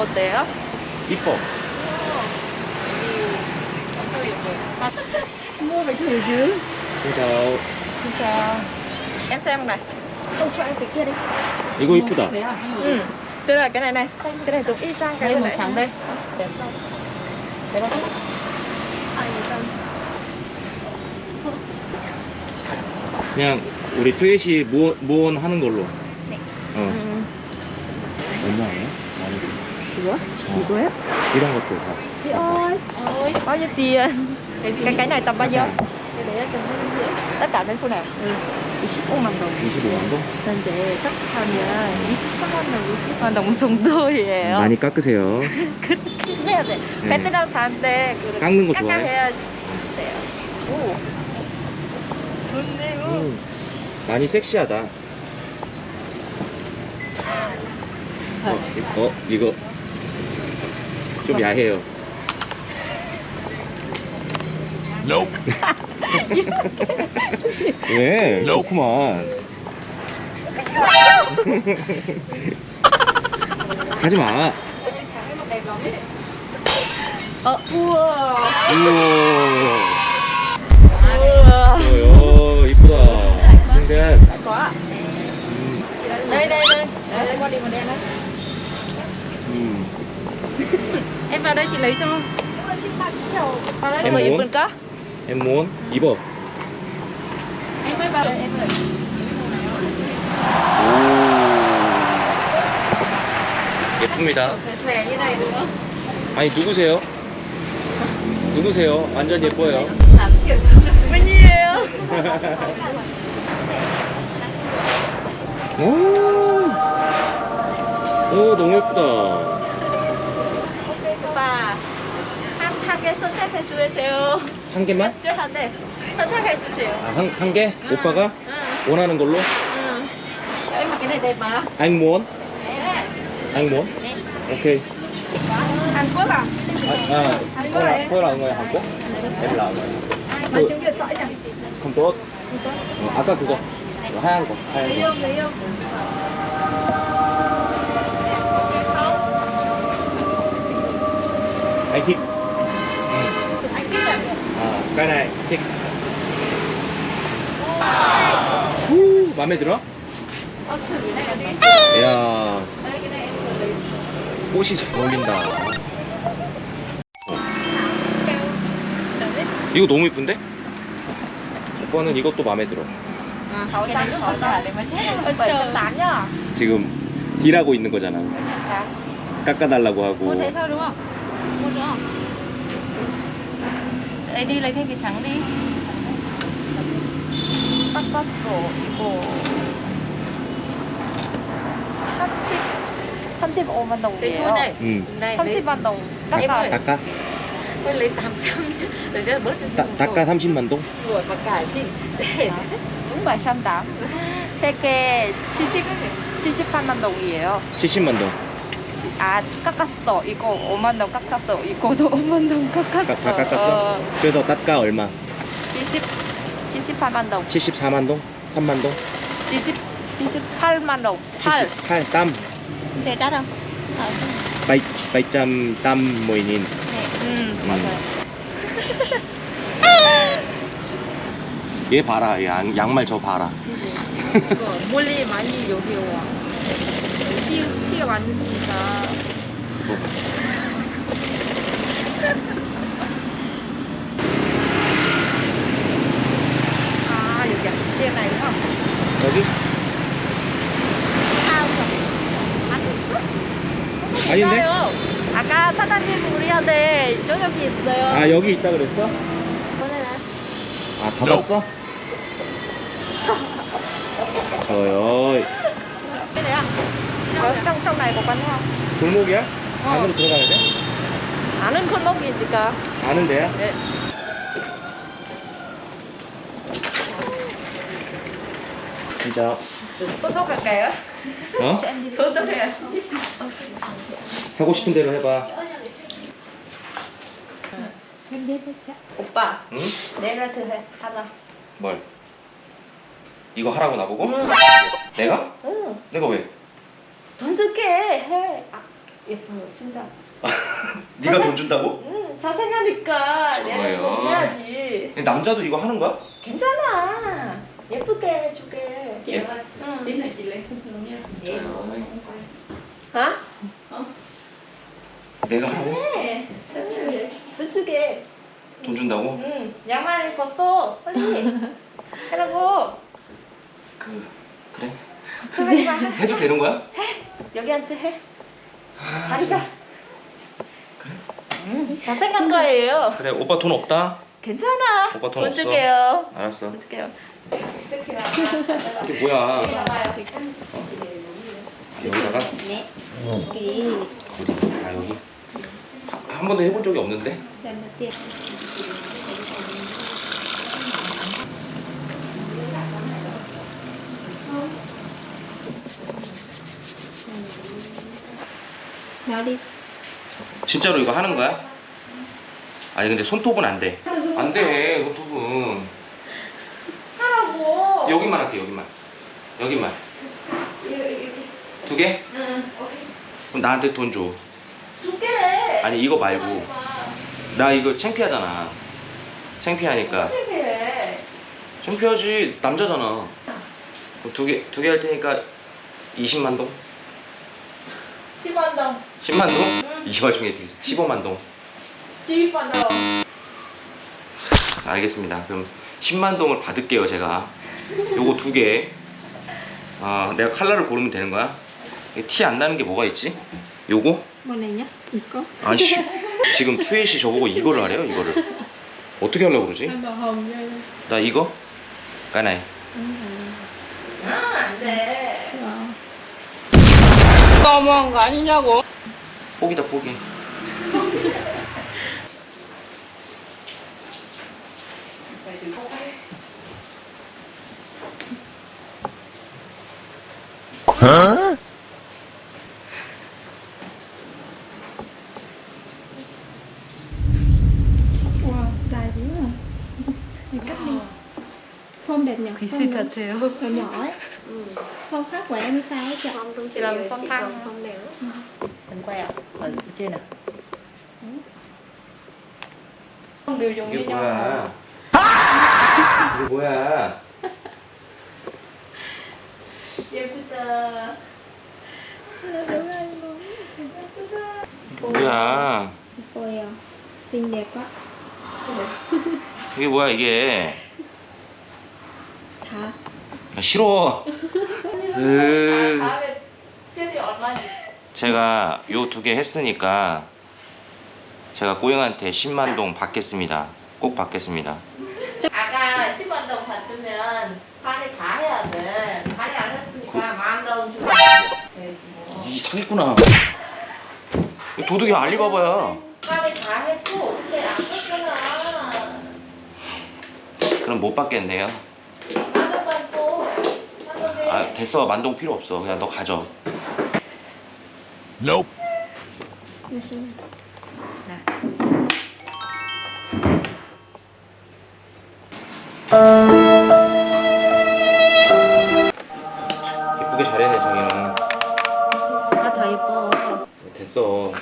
어때요? 이뻐. Mua phải thử chứ 진짜 Xin chào Em xem này Không cho em cái kia đi 이거 이쁘다. Ừ Tức là cái này này Cái này giống y chang cái Đây này màu này. trắng đây Đẹp không? Đẹp không? 그냥 우리 트윗이 무언, 무언 하는 걸로. 네. 어. Ừ. 얼마예요? 어. Gì hết? 이런 것도 다. Chị ơi Ôi Bao nhiêu tiền? Cái gì? Cái cái này tầm bao nhiêu? Cái đấy là tầm hai rưỡi Tất cả bên khu này Ừ 25만 원 25만 동? 근데 딱 하면 23만 원, 20만 원 정도예요 많이 깎으세요. 그렇게 해야 돼 네. 베트남 사는데 그 깎는 거 좋아해? 깎아야 돼요 오 좋네요 음, 많이 섹시하다. 어, 이- 어, 이거 좀 야해요. 왜? 좋구만. 하지 마. 어, 우와 우와. 우와 어, 이쁘다. 신기해. quá 음, Đây đây đây Đây đây qua đi một em đấy 음. Em vào đây chị lấy cho Vào đây Em muốn. 이쁜가? em muốn 입어. Em mới vào đây em ơi 예쁩니다. 아니 누구세요? 누구세요? 완전 예뻐요. 웬일이에요? 오, 오 너무 예쁘다. 오빠 핫하게 선택해 주세요 한 개만? 쫄한데 선택해 주세요 아, 한, 한 개? 오빠가 응 원하는 걸로? 응 cái này đẹp mà anh muốn, 네. anh muốn. 네. 오케이. Hàn Quốc à? 아, 아, tôi là, tôi là người Hàn Quốc. Em là người. Nói 그, tiếng Việt giỏi nhỉ? không tốt. 어, 아까 그거. 이거 하얀 거. 하얀 Lấy 거. không lấy không? Anh thích. Anh thích à? 아, này thích. 우, 마음에 들어? 이야, 꽃이 잘 어울린다. 이거 너무 이쁜데? 오빠는 이것도 마음에 들어. 지금 딜하고 있는 거잖아. 깎아달라고 하고. thế thôi đúng không? Mua nữa không? Ấy đi lấy thêm cái trắng đi 깎았어 이거 30 35만 Cái đồng thôi này 응. Này lấy 30만 동 Em 깎아 ơi. 깎아? Tôi lấy 800 chứ Để cho bớt cho 따, nhiều 깎아 30만 동? Rồi mà cả chị Để đúng 708 세개 70 78만 동이에요 70만 동. 아 깎았어 이거 5만 동 깎았어 이거도 5만 동 깎았어 깎, 다 깎았어? 어, 그래서 깎아 얼마? 70 78만 동 74만 동? 3만 동? 70 78만 동8 78 땀. thế đắt không? 바이, 바이짬 땀 모이닌. 음 맞아요 얘 봐라. 얘 양, 양말 저 봐라. 이거 멀리 많이 여기 와 티, 티가 많으니까 아나 이거 여기? 아 아닌데? 몰라요. 아까 사장님 우리한테 저녁이 있어요 아 여기 있다 그랬어? 아 닫았어? này à này có quán không 골목이야? 안으로 들어가야 돼? 아는 골목이니까 아는 데야? 네. 진짜 소속할까요? 어? 소속해야지 하고 싶은 대로 해봐 오빠 응? 해- 하자 뭘? 이거 하라고 나보고? 응. 내가? 응. 내가 왜? 돈 줄게 해 아, 예뻐요 진짜. 네가 돈 준다고? 응 잘생겼으니까 내가 좋아요. 돈 해야지. 남자도 이거 하는 거야? 괜찮아. 예쁘게 해줄게. chị ơi 응. tí này chị lấy luôn nha hả? 내가 하고 네. 솔직히. 돈 준다고? 응. 양말 벗어. 빨리. 해라고. 그 그래 마. 해도 되는 거야? 여기 앉아 해. 아, 다리가. 응. 잘생긴 거예요. 그래 오빠 돈 없다 괜찮아. 오빠 돈 돈 없어? 줄게요. 알았어 돈 줄게요. 이게 뭐야 나가요. 여기다가 네. 어디 아 여기 한 번도 해본 적이 없는데 đi 진짜로 이거 하는 거야? 아니 근데 손톱은 안 돼 안 돼 손톱은 하라고 여기만 할게 여기만 여기만 두 개? 응 그럼 나한테 돈 줘. 두 개 아니 이거 말고 나 이거 창피하잖아. 창피하니까. 창피해 창피하지 남자잖아. 두 개 두 개 할 테니까 20만 동? 10만 동 10만 동? 이 와중에 15만 동. 10만 동 알겠습니다. 그럼 10만 동을 받을게요 제가. 요거 두 개. 아 내가 칼라를 고르면 되는 거야? 티 안 나는 게 뭐가 있지? 요거? Nhá Có 아씨 지금 투엣이 저보고 이거를 하래요 이거를 어떻게 하려고 그러지? đây 나 이거? 까나이 아 안돼 너무한 거 아니냐고. 포기다 포기 Wow dài dữ à Này cắt đi Form đẹp nhỉ 글씨 Form 같아요 nhỏ nhỏ ấy Form khác của em sao ấy chị chị làm phong thăng Form đều Không đều dùng 이게 뭐야 이게 뭐야 예쁘다 뭐야 Ôi à Xinh đẹp quá 이게 뭐야 이게 Thả 아, 싫어 으, 다음에 젤리 얼마니? 제가 요 두 개 했으니까 제가 꼬영한테 10만 동 받겠습니다. 꼭 받겠습니다. 아까 10만 동 받으면 반이 다 해야 돼. 반이 안 했으니까 만동 주면 뭐. 이 사기꾼아 이거 도둑이 알리바바야. 반이 다 했고 근데 안 했잖아. 그럼 못 받겠네요. 만동 받고 아 됐어. 만동 필요 없어. 그냥 너 가져 예쁘게 잘해내 자기는 아더 예뻐. 됐어